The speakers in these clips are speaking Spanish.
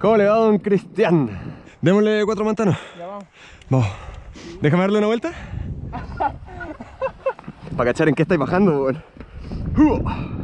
¿Cómo le va, don Cristian? Démosle cuatro mantanos. Ya vamos. Vamos. Déjame darle una vuelta. Para cachar en qué estáis bajando, weón.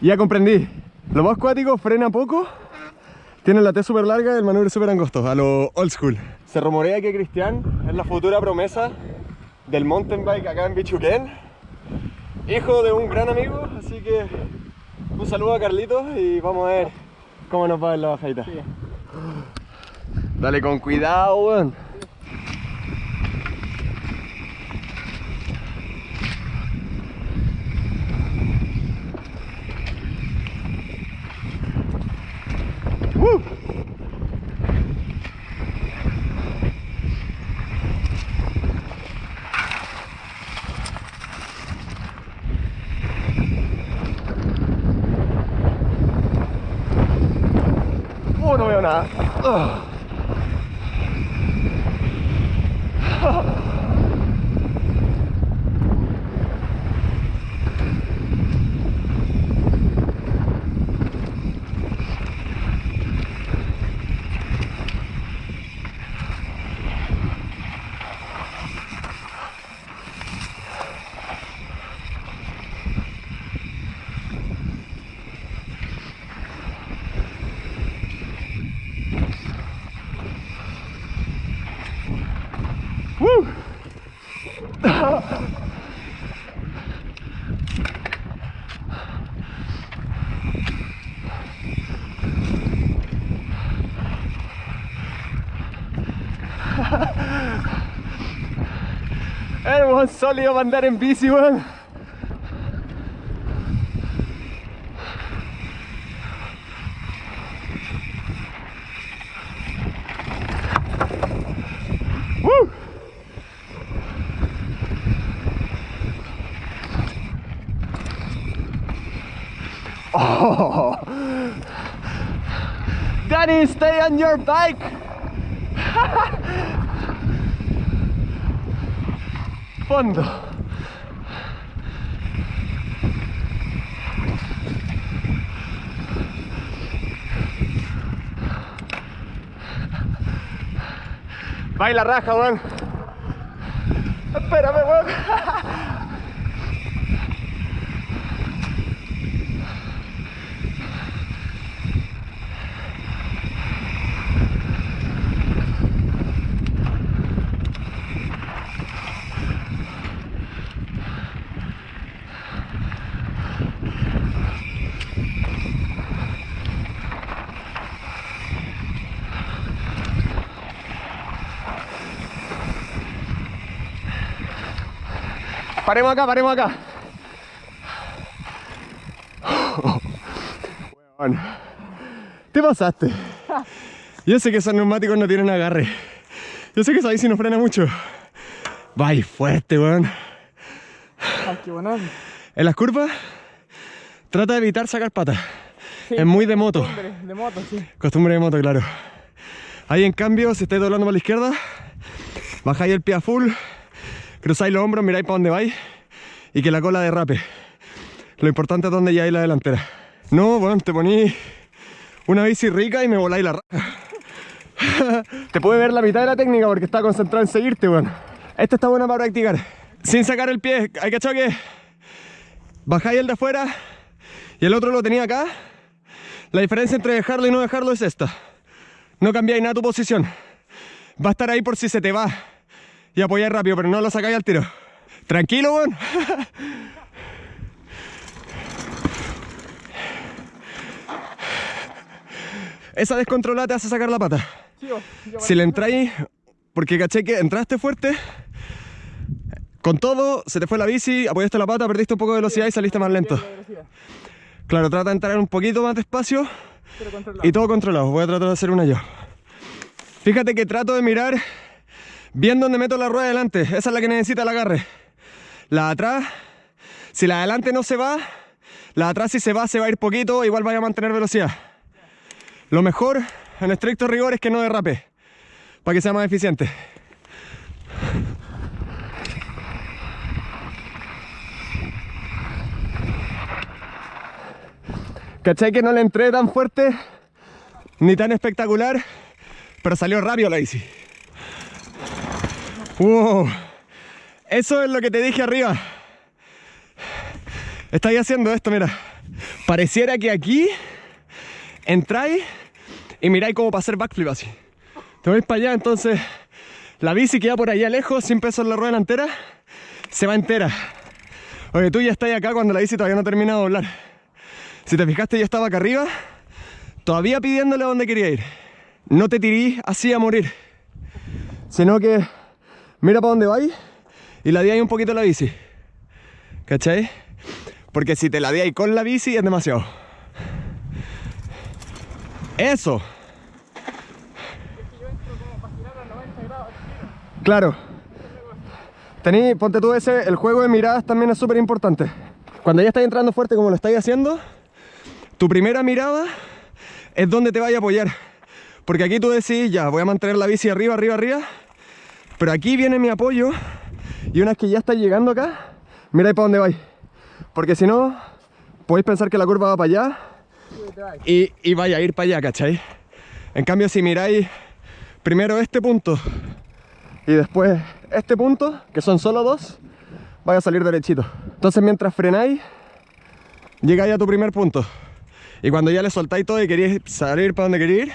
Ya comprendí. Lo más cuático frena poco. Tiene la T súper larga y el manubrio súper angosto, a lo old school. Se rumorea que Cristian es la futura promesa del mountain bike acá en Bichuquén. Hijo de un gran amigo, así que un saludo a Carlitos y vamos a ver cómo nos va en la bajadita. Sí. Dale con cuidado, weón. Woo. Oh, no veo nada. Ugh. Woo! Weón sólido andar en bici, weón. Woo! Oh. Daddy, stay on your bike. Fondo. Baila raja, weón. Espérame, weón. Paremos acá, paremos acá. Weón. Te pasaste. Yo sé que esos neumáticos no tienen agarre. Yo sé que esa bici no frena mucho. Vai fuerte, weón. Bonito. En las curvas, trata de evitar sacar patas. Sí, Es muy de moto. costumbre De moto, sí. Costumbre de moto, claro. Ahí en cambio, si estáis doblando para la izquierda, bajáis el pie a full, cruzáis los hombros, miráis para dónde vais y que la cola derrape. Lo importante es dónde lleváis la delantera. No, bueno, te poní una bici rica y me voláis la raja. te puede ver la mitad de la técnica porque está concentrado en seguirte, weón. Esta está buena para practicar. Sin sacar el pie, hay que que bajáis el de afuera y el otro lo tenía acá. La diferencia entre dejarlo y no dejarlo es esta. No cambiáis nada tu posición. Va a estar ahí por si se te va. Y apoyáis rápido, pero no lo sacáis al tiro. Tranquilo, weón. Esa descontrolada te hace sacar la pata. Si le entráis, porque caché que entraste fuerte, con todo, se te fue la bici, apoyaste la pata, perdiste un poco de velocidad y saliste más lento. Claro, trata de entrar un poquito más despacio y todo controlado. Voy a tratar de hacer una yo. Fíjate que trato de mirar bien donde meto la rueda de delante. Esa es la que necesita el agarre. La de atrás, si la de adelante no se va, La de atrás si se va, se va a ir poquito, igual vaya a mantener velocidad. Lo mejor, en estricto rigor, es que no derrape, para que sea más eficiente. ¿Cachai que no le entré tan fuerte ni tan espectacular? Pero salió rápido la bici. Wow. Eso es lo que te dije arriba. Estáis haciendo esto, mira. Pareciera que aquí entráis y miráis cómo para hacer backflip así. Te vais para allá, entonces la bici queda por allá lejos, sin peso en la rueda delantera, se va entera. Oye, tú ya estás acá cuando la bici todavía no termina de doblar. Si te fijaste, yo estaba acá arriba, todavía pidiéndole a dónde quería ir. No te tirís así a morir, sino que mira para dónde vais y la ahí un poquito la bici. ¿Cachai? Porque si te la ahí con la bici es demasiado. Eso. Claro. Tení, ponte tú ese, el juego de miradas también es súper importante. Cuando ya estás entrando fuerte como lo estáis haciendo, tu primera mirada es donde te vaya a apoyar. Porque aquí tú decís, ya, voy a mantener la bici arriba, arriba, arriba. Pero aquí viene mi apoyo. Y una vez que ya estás llegando acá, miráis para dónde vais. Porque si no, podéis pensar que la curva va para allá. Y, y vaya a ir para allá, ¿cachai? En cambio, si miráis primero este punto y después este punto, que son solo dos, vaya a salir derechito. Entonces mientras frenáis, llegáis a tu primer punto. Y cuando ya le soltáis todo y queréis salir para donde queréis ir,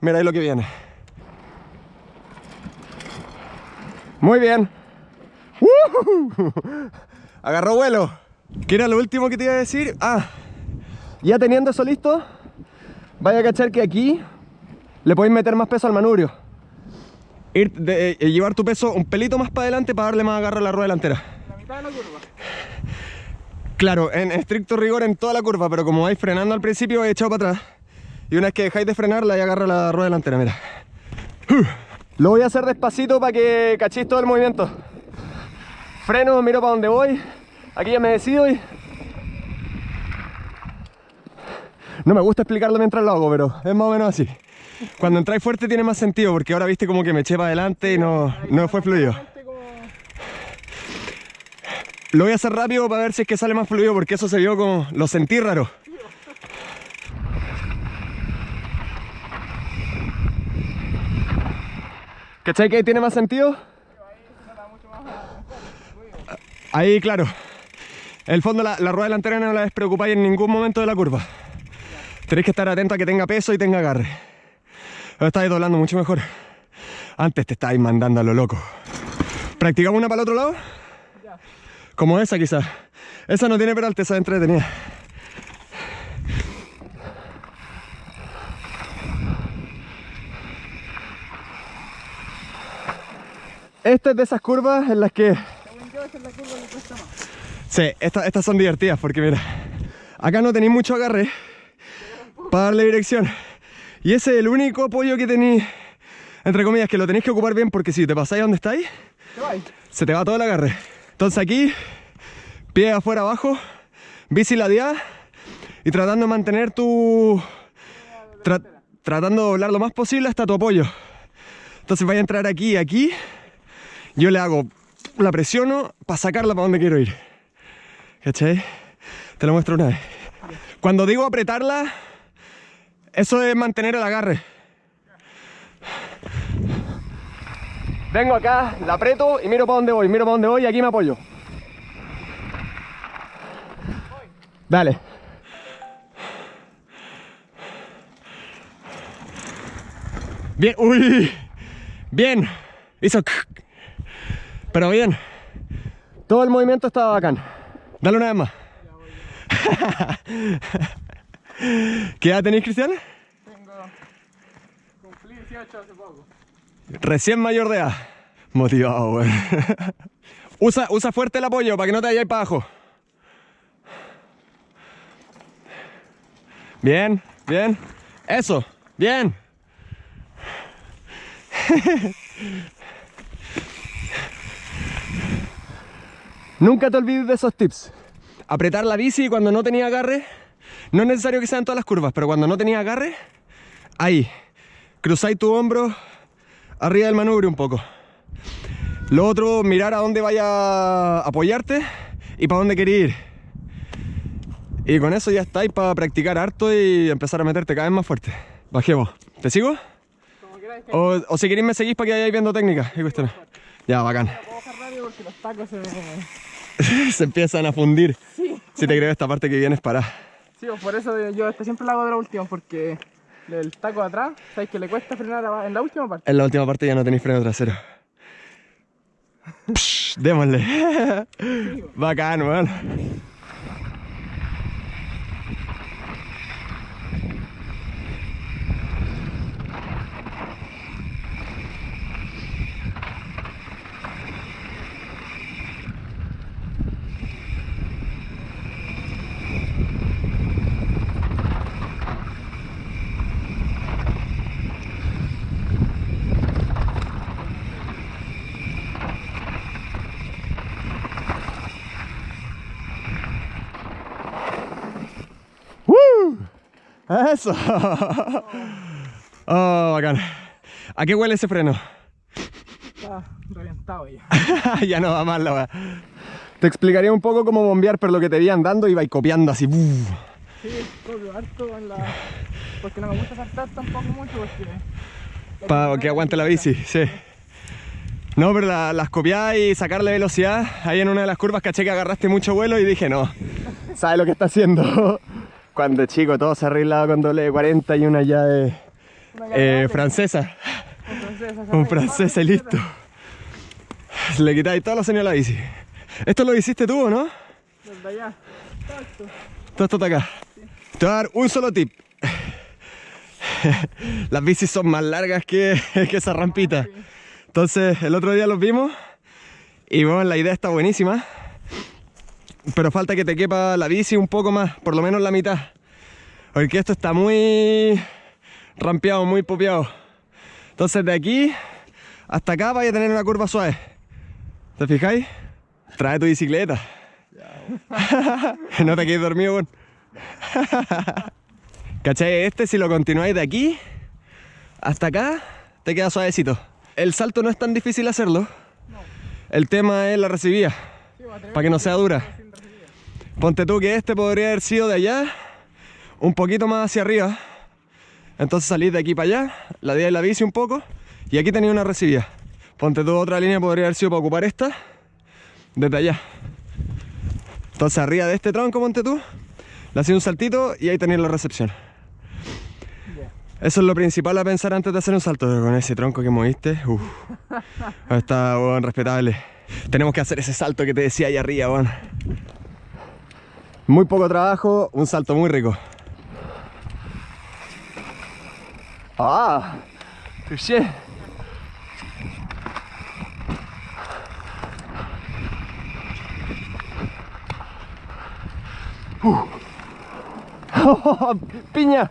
miráis lo que viene. Muy bien. ¡Woohoo! Agarró vuelo. ¿Qué era lo último que te iba a decir? Ah, ya teniendo eso listo, vaya a cachar que aquí le podéis meter más peso al manubrio. Ir de, eh, llevar tu peso un pelito más para adelante para darle más agarre a la rueda delantera. La mitad de la curva. Claro, en estricto rigor en toda la curva, pero como vais frenando al principio, vais echado para atrás. Y una vez que dejáis de frenar, la agarra la rueda delantera, mira. Lo voy a hacer despacito para que cachéis todo el movimiento. Freno, miro para dónde voy. Aquí ya me decido y... No me gusta explicarlo mientras lo hago, pero es más o menos así. Cuando entráis fuerte tiene más sentido, porque ahora viste como que me eché para adelante y no, no fue fluido. Lo voy a hacer rápido para ver si es que sale más fluido porque eso se vio como... Lo sentí raro. ¿Cachai que ahí tiene más sentido? Ahí, claro. El fondo la, la rueda delantera no la despreocupáis en ningún momento de la curva. Tenéis que estar atento a que tenga peso y tenga agarre. Ahora estáis doblando mucho mejor. Antes te estáis mandando a lo loco. ¿Practicamos una para el otro lado? Como esa quizás. Esa no tiene peralte, esa es entretenida. Esta es de esas curvas en las que... Sí, esta- estas son divertidas porque mira, acá no tenéis mucho agarre para darle dirección. Y ese es el único apoyo que tenéis, entre comillas, que lo tenéis que ocupar bien porque si te pasáis donde estáis, ¿Qué vais? se te va todo el agarre. Entonces aquí, pie afuera abajo, bici ladeada y tratando de mantener tu... tra- tratando de doblar lo más posible hasta tu apoyo. Entonces vaya a entrar aquí y aquí, yo le hago, la presiono para sacarla para donde quiero ir. ¿Cachai? Te lo muestro una vez. Cuando digo apretarla, eso es mantener el agarre. Vengo acá, la aprieto y miro para dónde voy, miro para dónde voy y aquí me apoyo. Dale. Bien, uy, bien. Hizo, pero bien. Todo el movimiento estaba bacán. Dale una vez más. ¿Qué edad tenéis, Cristian? Tengo... Cumplí 18 hace poco. Recién mayor de edad. Motivado, weón. usa, usa fuerte el apoyo para que no te vayáis para abajo. Bien, bien. Eso, bien. Nunca te olvides de esos tips. apretar la bici cuando no tenía agarre, no es necesario que sean todas las curvas, pero cuando no tenía agarre, ahí, cruzáis tu hombro arriba del manubrio un poco. Lo otro, mirar a dónde vaya a apoyarte y para dónde querer ir. Y con eso ya estáis para practicar harto y empezar a meterte cada vez más fuerte. Bajemos. ¿Te sigo? Como queráis que O, o si queréis me seguís para que vayáis viendo técnicas y. Ya, bacán. puedo porque los tacos se. Se empiezan a fundir. Sí. Si te creo esta parte que vienes para. Sí, pues por eso yo siempre lo hago de la última, porque el taco de atrás, sabéis que le cuesta frenar en la última parte. En la última parte ya no tenéis freno trasero. Psh, démosle. Bacán, weón. ¡Woo! Eso. Oh, bacán. ¿A qué huele ese freno? Está reventado ya. ya no va mal la weá. Te explicaría un poco cómo bombear, pero lo que te vi andando iba copiando así. Sí, copio harto en la... Porque no me gusta saltar tampoco mucho porque... Para que aguante la bici, sí. No, pero la- las copiadas y sacarle velocidad. Ahí en una de las curvas caché que agarraste mucho vuelo y dije, no, ¿sabes lo que está haciendo? Cuando chico todo se arreglaba con doble de 40 y una ya de Una eh, francesa. un francés, y listo. Le quitáis todos los señores a la bici. Esto lo hiciste tú, ¿o ¿no? Desde allá. Todo esto está acá. Te voy a dar un solo tip. Las bicis son más largas que, que esa rampita. Entonces, el otro día los vimos y bueno, la idea está buenísima. Pero falta que te quepa la bici un poco más, por lo menos la mitad. Porque esto está muy rampeado, muy popeado. Entonces, de aquí hasta acá vaya a tener una curva suave. ¿Te fijáis? Trae tu bicicleta. no te quedes dormido, weón. ¿Cachai? Este si lo continuáis de aquí hasta acá, te queda suavecito. El salto no es tan difícil hacerlo. El tema es la recibida, para que no sea dura. Ponte tú que este podría haber sido de allá, un poquito más hacia arriba. Entonces salís de aquí para allá, la de la bici un poco, y aquí tenía una recibida. Ponte tú otra línea, podría haber sido para ocupar esta, desde allá. Entonces arriba de este tronco, ponte tú, le hacía un saltito y ahí tenéis la recepción. Eso es lo principal a pensar antes de hacer un salto, pero con ese tronco que moviste, uff, está bueno, respetable. Tenemos que hacer ese salto que te decía ahí arriba, weón. Muy poco trabajo, un salto muy rico. Ah, touché. Uh. Piña.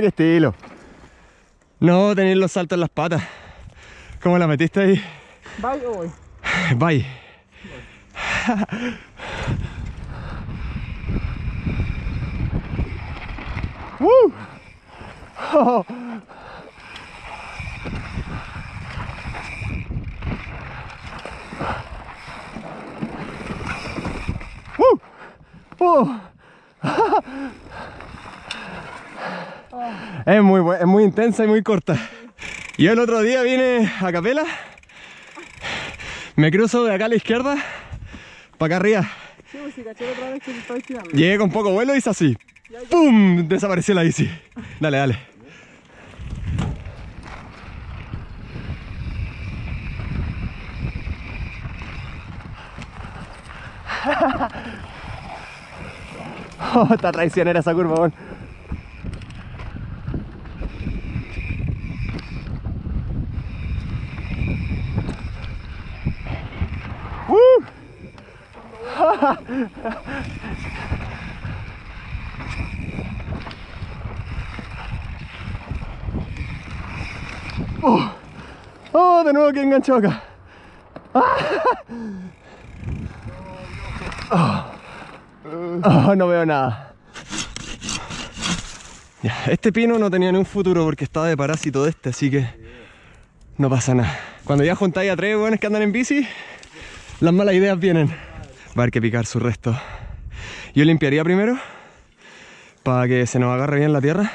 ¡Qué estilo! No, tenéis los saltos en las patas. ¿Cómo la metiste ahí? ¿Bye o voy? Bye. ¡Uh! Oh. ¡Uh! ¡Uh! Es muy, es muy intensa y muy corta. Yo el otro día vine a Capela, me cruzo de acá a la izquierda, para acá arriba. Pues. Llegué con poco vuelo y hice así. ¡Pum! Desapareció la bici. Dale, dale. Oh, está traicionera esa curva, weón. Oh, oh, de nuevo que enganchado acá. Ah. Oh. No veo nada. Este pino no tenía ni un futuro porque estaba de parásito de este, así que no pasa nada. Cuando ya juntáis a tres buenos que andan en bici, las malas ideas vienen. Va a haber que picar su resto. Yo limpiaría primero para que se nos agarre bien la tierra.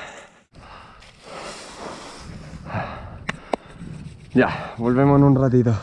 Ya, volvemos en un ratito.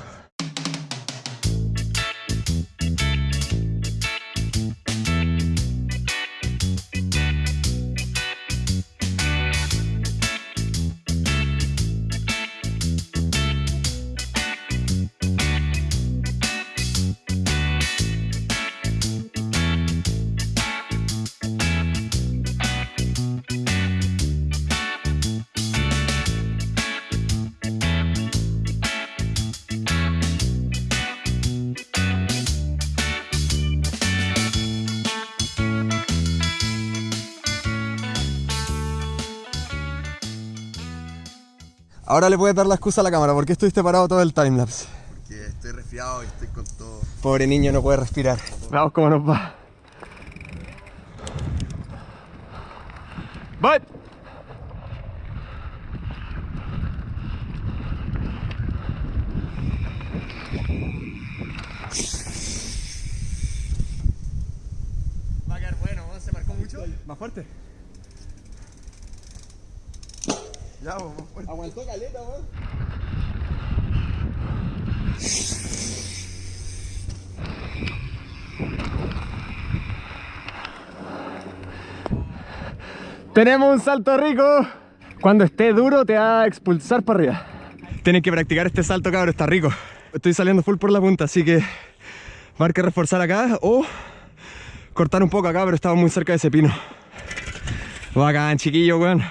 Ahora le puedes dar la excusa a la cámara. ¿Por qué estuviste parado todo el timelapse? Porque estoy resfriado y estoy con todo. Pobre niño, no puede respirar. Veamos cómo nos va. ¡Bye! Va a quedar bueno, ¿se marcó mucho? Más fuerte. Ya, vamos. Aguantó caleta, weón. Tenemos un salto rico. Cuando esté duro te va a expulsar para arriba. Tienen que practicar este salto, cabrón, está rico. Estoy saliendo full por la punta, así que va a haber que reforzar acá o cortar un poco acá, pero estamos muy cerca de ese pino. Bacán, chiquillo, weón.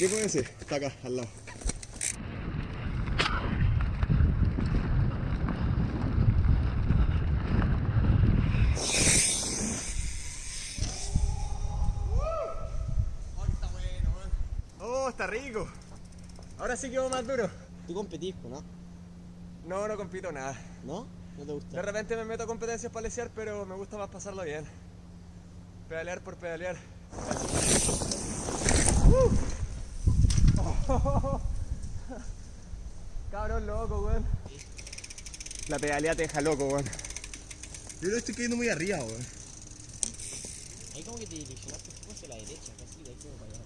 Trípode ese está acá, al lado. Oh, está rico. Ahora sí quedó más duro. Tú competís, ¿no? No, no compito nada. ¿No? ¿No te gusta? De repente me meto a competencias para lesear, pero me gusta más pasarlo bien. Pedalear por pedalear. Cabrón loco, weón. La pedalea te deja loco, weón. Yo lo estoy cayendo muy arriba, weón. Ahí como que te direccionaste un poco hacia la derecha, casi de ahí como para allá.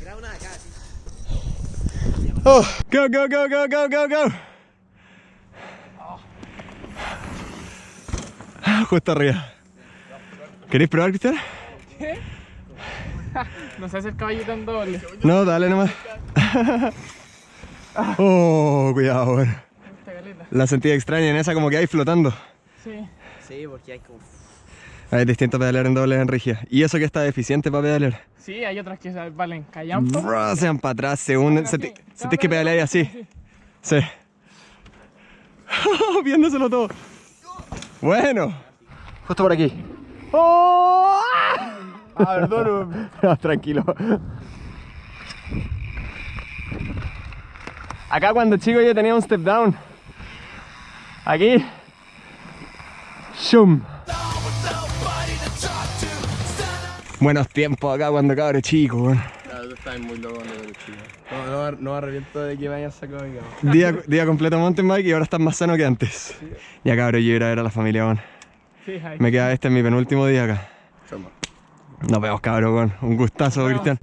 Graba una de acá. Oh, go, go, go, go, go, go, go. Justo arriba. ¿Queréis probar, Cristian? No se hace el caballo tan doble. No, dale nomás. Oh, cuidado, caleta. La sentí extraña en esa como que hay flotando. Sí. Sí, porque hay como... Es distinto pedalear en doble en rígida. Y eso que está deficiente para pedalear. Sí, hay otras que se valen callampa. Bro, se van para atrás, se unen. Se, te- se tienes que pedalear así. Sí. Viéndoselo todo. Bueno. Justo por aquí. ¡Oh! Ah, perdón. No, tranquilo. Acá cuando chico yo tenía un step down. Aquí. Shum. Buenos tiempos acá cuando cabro chico, weón. Claro, tú muy loco cuando chico. No, no, no me arrepiento de que me hayas sacado de cama. Día, día completo mountain bike y ahora estás más sano que antes. Ya cabrón, yo ir a ver a la familia, weón. Me queda este en mi penúltimo día acá. Nos vemos cabrón. Un gustazo, Cristian.